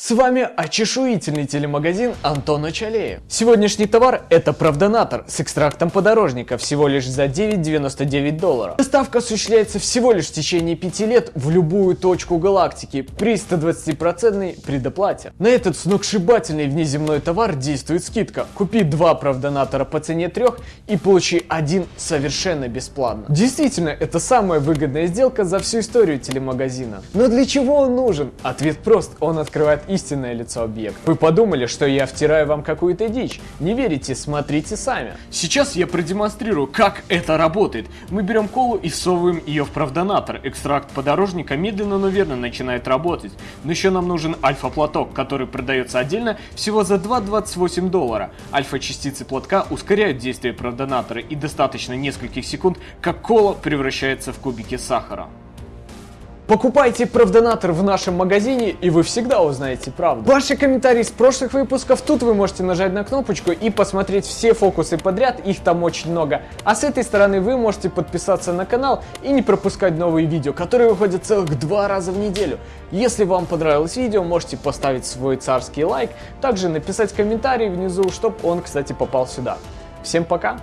С вами очешуительный телемагазин Антона Чалеев. Сегодняшний товар это правдонатор с экстрактом подорожника всего лишь за 9,99 долларов. Доставка осуществляется всего лишь в течение 5 лет в любую точку галактики при 120% предоплате. На этот сногсшибательный внеземной товар действует скидка. Купи два правдонатора по цене трех и получи один совершенно бесплатно. Действительно, это самая выгодная сделка за всю историю телемагазина. Но для чего он нужен? Ответ прост, он открывает истинное лицо объекта. Вы подумали, что я втираю вам какую-то дичь? Не верите? Смотрите сами. Сейчас я продемонстрирую, как это работает. Мы берем колу и всовываем ее в правдонатор. Экстракт подорожника медленно, но верно начинает работать. Но еще нам нужен альфа-платок, который продается отдельно всего за 2,28 доллара. Альфа-частицы платка ускоряют действие правдонатора и достаточно нескольких секунд, как кола превращается в кубики сахара. Покупайте правдонатор в нашем магазине, и вы всегда узнаете правду. Ваши комментарии с прошлых выпусков, тут вы можете нажать на кнопочку и посмотреть все фокусы подряд, их там очень много. А с этой стороны вы можете подписаться на канал и не пропускать новые видео, которые выходят целых два раза в неделю. Если вам понравилось видео, можете поставить свой царский лайк, также написать комментарий внизу, чтобы он, кстати, попал сюда. Всем пока!